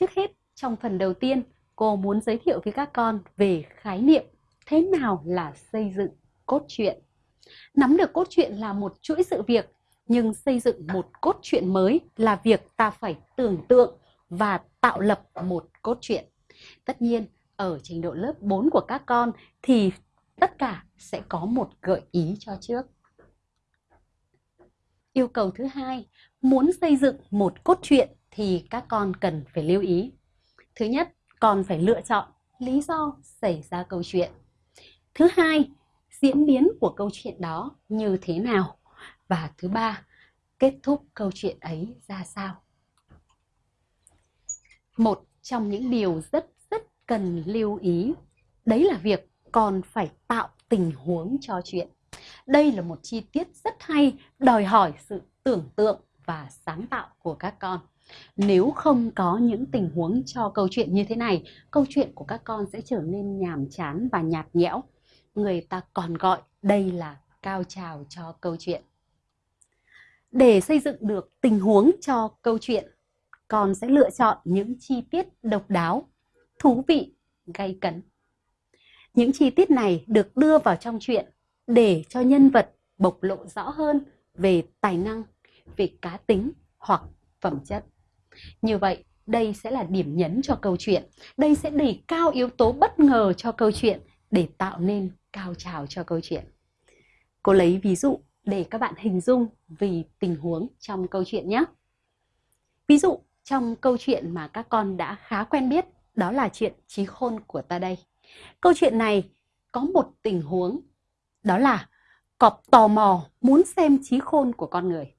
Trước hết, trong phần đầu tiên, cô muốn giới thiệu với các con về khái niệm thế nào là xây dựng cốt truyện. Nắm được cốt truyện là một chuỗi sự việc, nhưng xây dựng một cốt truyện mới là việc ta phải tưởng tượng và tạo lập một cốt truyện. Tất nhiên, ở trình độ lớp 4 của các con thì tất cả sẽ có một gợi ý cho trước. Yêu cầu thứ hai, muốn xây dựng một cốt truyện thì các con cần phải lưu ý. Thứ nhất, con phải lựa chọn lý do xảy ra câu chuyện. Thứ hai, diễn biến của câu chuyện đó như thế nào. Và thứ ba, kết thúc câu chuyện ấy ra sao. Một trong những điều rất rất cần lưu ý, đấy là việc còn phải tạo tình huống cho chuyện. Đây là một chi tiết rất hay, đòi hỏi sự tưởng tượng và sáng tạo của các con. Nếu không có những tình huống cho câu chuyện như thế này, câu chuyện của các con sẽ trở nên nhàm chán và nhạt nhẽo. Người ta còn gọi đây là cao trào cho câu chuyện. Để xây dựng được tình huống cho câu chuyện, con sẽ lựa chọn những chi tiết độc đáo, thú vị, gay cấn. Những chi tiết này được đưa vào trong chuyện để cho nhân vật bộc lộ rõ hơn về tài năng, về cá tính hoặc phẩm chất. Như vậy, đây sẽ là điểm nhấn cho câu chuyện. Đây sẽ đẩy cao yếu tố bất ngờ cho câu chuyện để tạo nên cao trào cho câu chuyện. Cô lấy ví dụ để các bạn hình dung vì tình huống trong câu chuyện nhé. Ví dụ trong câu chuyện mà các con đã khá quen biết đó là chuyện trí khôn của ta đây. Câu chuyện này có một tình huống đó là cọp tò mò muốn xem trí khôn của con người.